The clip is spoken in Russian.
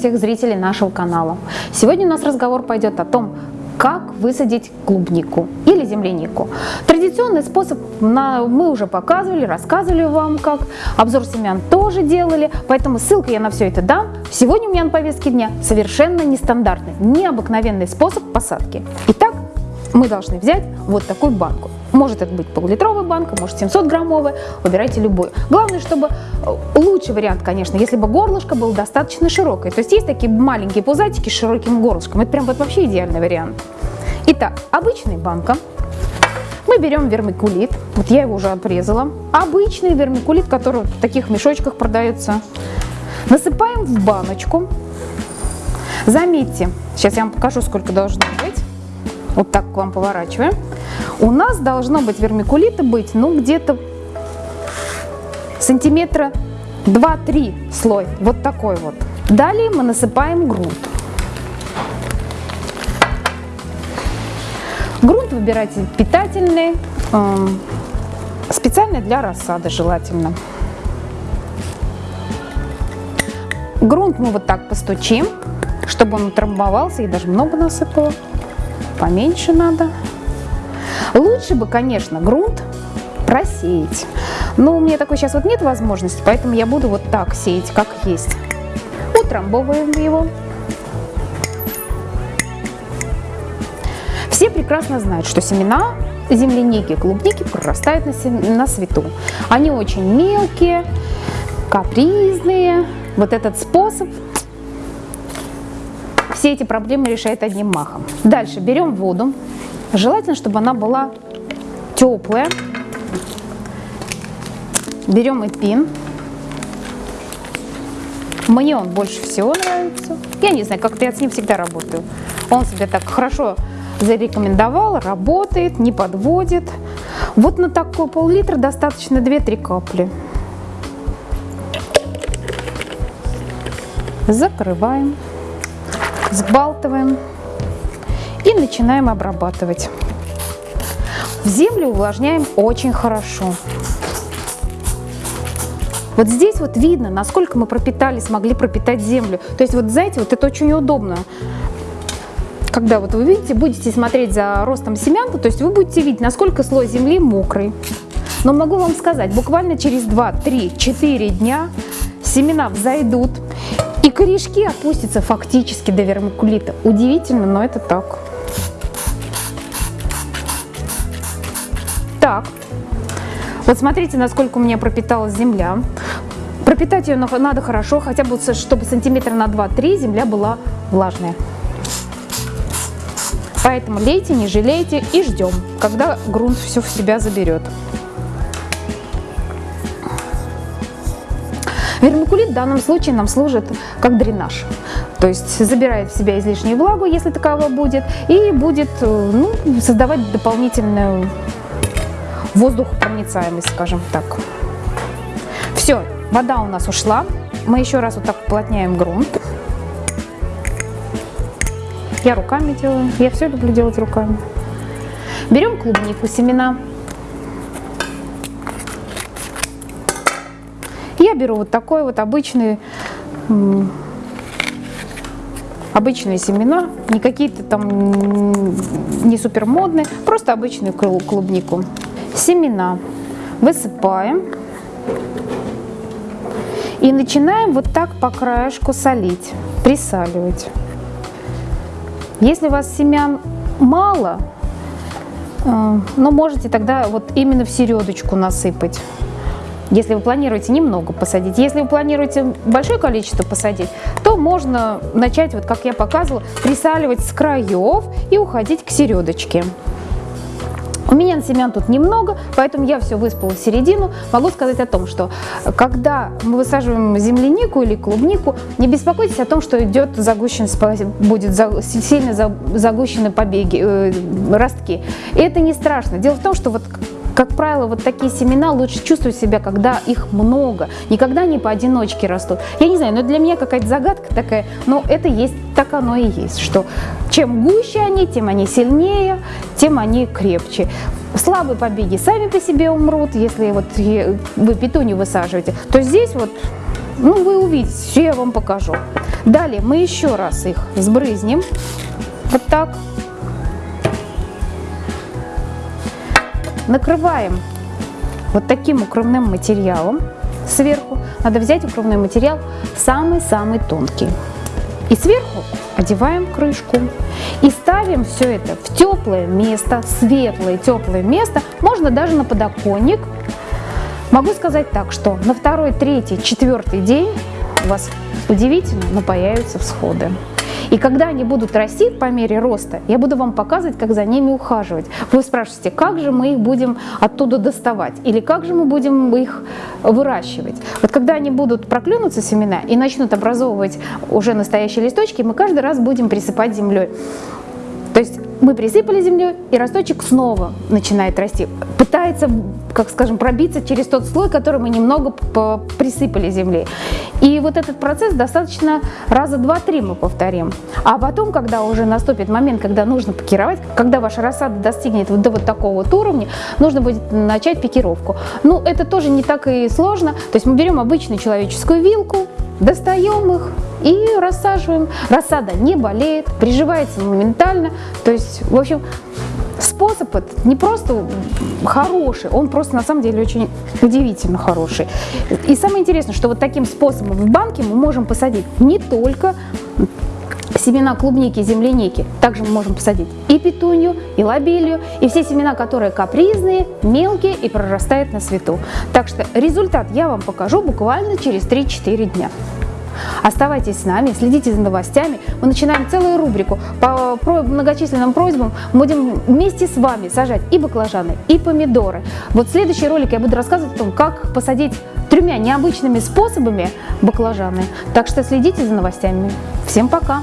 всех зрителей нашего канала. Сегодня у нас разговор пойдет о том, как высадить клубнику или землянику. Традиционный способ мы уже показывали, рассказывали вам как. Обзор семян тоже делали, поэтому ссылка я на все это дам. Сегодня у меня на повестке дня совершенно нестандартный, необыкновенный способ посадки. Итак, мы должны взять вот такую банку. Может это быть пол-литровая банка, может 700 граммовая, выбирайте любую. Главное, чтобы э, лучший вариант, конечно, если бы горлышко было достаточно широкое. То есть есть такие маленькие пузатики с широким горлышком. Это прям вот вообще идеальный вариант. Итак, обычная банка. Мы берем вермикулит, вот я его уже обрезала. Обычный вермикулит, который в таких мешочках продается. Насыпаем в баночку. Заметьте, сейчас я вам покажу, сколько должно быть. Вот так к вам поворачиваем. У нас должно быть вермикулита быть, ну, где-то сантиметра 2-3 слой. Вот такой вот. Далее мы насыпаем грунт. Грунт выбирайте питательный, эм, специальный для рассады желательно. Грунт мы вот так постучим, чтобы он утрамбовался, и даже много насыпала поменьше надо. Лучше бы, конечно, грунт просеять. Но у меня такой сейчас вот нет возможности, поэтому я буду вот так сеять, как есть. Утрамбовываем его. Все прекрасно знают, что семена земляники, клубники прорастают на, на свету. Они очень мелкие, капризные. Вот этот способ все эти проблемы решает одним махом. Дальше берем воду. Желательно, чтобы она была теплая. Берем эпин. Мне он больше всего нравится. Я не знаю, как-то я с ним всегда работаю. Он себя так хорошо зарекомендовал, работает, не подводит. Вот на такой пол-литра достаточно 2-3 капли. Закрываем сбалтываем и начинаем обрабатывать. В землю увлажняем очень хорошо. Вот здесь вот видно, насколько мы пропитали, смогли пропитать землю. То есть вот знаете, вот это очень удобно. Когда вот вы видите, будете смотреть за ростом семян, то есть вы будете видеть, насколько слой земли мокрый. Но могу вам сказать, буквально через 2, 3, 4 дня семена взойдут, корешки опустятся фактически до вермикулита. Удивительно, но это так. Так, вот смотрите, насколько у меня пропиталась земля. Пропитать ее надо хорошо, хотя бы, чтобы сантиметра на 2-3 земля была влажная. Поэтому лейте, не жалейте и ждем, когда грунт все в себя заберет. Вермикулит в данном случае нам служит как дренаж. То есть забирает в себя излишнюю влагу, если таково будет, и будет э, ну, создавать дополнительную воздухопроницаемость, скажем так. Все, вода у нас ушла. Мы еще раз вот так уплотняем грунт. Я руками делаю. Я все люблю делать руками. Берем клубнику, семена. Я беру вот такой вот обычный, обычные семена, не какие-то там не супер модные, просто обычную клубнику. Семена высыпаем и начинаем вот так по краешку солить, присаливать. Если у вас семян мало, э, но можете тогда вот именно в середочку насыпать если вы планируете немного посадить. Если вы планируете большое количество посадить, то можно начать, вот как я показывала, присаливать с краев и уходить к середочке. У меня семян тут немного, поэтому я все выспала в середину. Могу сказать о том, что когда мы высаживаем землянику или клубнику, не беспокойтесь о том, что идет загущенность, будет сильно загущены побеги, э, ростки. И это не страшно. Дело в том, что вот как правило, вот такие семена лучше чувствуют себя, когда их много, никогда не поодиночке растут. Я не знаю, но для меня какая-то загадка такая, но это есть, так оно и есть, что чем гуще они, тем они сильнее, тем они крепче. Слабые побеги сами по себе умрут, если вот вы петунью высаживаете, то здесь вот, ну вы увидите, все я вам покажу. Далее мы еще раз их сбрызнем. Вот так. Накрываем вот таким укрывным материалом сверху. Надо взять укрывной материал самый-самый тонкий. И сверху одеваем крышку. И ставим все это в теплое место, светлое теплое место, можно даже на подоконник. Могу сказать так, что на второй, третий, четвертый день у вас удивительно, но появятся всходы. И когда они будут расти по мере роста, я буду вам показывать, как за ними ухаживать. Вы спрашиваете, как же мы их будем оттуда доставать? Или как же мы будем их выращивать? Вот когда они будут проклюнуться семена и начнут образовывать уже настоящие листочки, мы каждый раз будем присыпать землей. То есть мы присыпали землей, и росточек снова начинает расти. Пытается, как скажем, пробиться через тот слой, который мы немного присыпали землей. И вот этот процесс достаточно раза два-три мы повторим. А потом, когда уже наступит момент, когда нужно пикировать, когда ваша рассада достигнет вот до вот такого вот уровня, нужно будет начать пикировку. Ну, это тоже не так и сложно. То есть мы берем обычную человеческую вилку, достаем их и рассаживаем. Рассада не болеет, приживается моментально. То есть, в общем, способ этот не просто хороший, он просто на самом деле очень удивительно хороший. И самое интересное, что вот таким способом в банке мы можем посадить не только семена клубники, земляники. Также мы можем посадить и петунью, и лобелью, и все семена, которые капризные, мелкие и прорастают на свету. Так что результат я вам покажу буквально через 3-4 дня. Оставайтесь с нами, следите за новостями. Мы начинаем целую рубрику по многочисленным просьбам. Будем вместе с вами сажать и баклажаны, и помидоры. Вот в следующий ролик я буду рассказывать о том, как посадить тремя необычными способами баклажаны. Так что следите за новостями. Всем пока!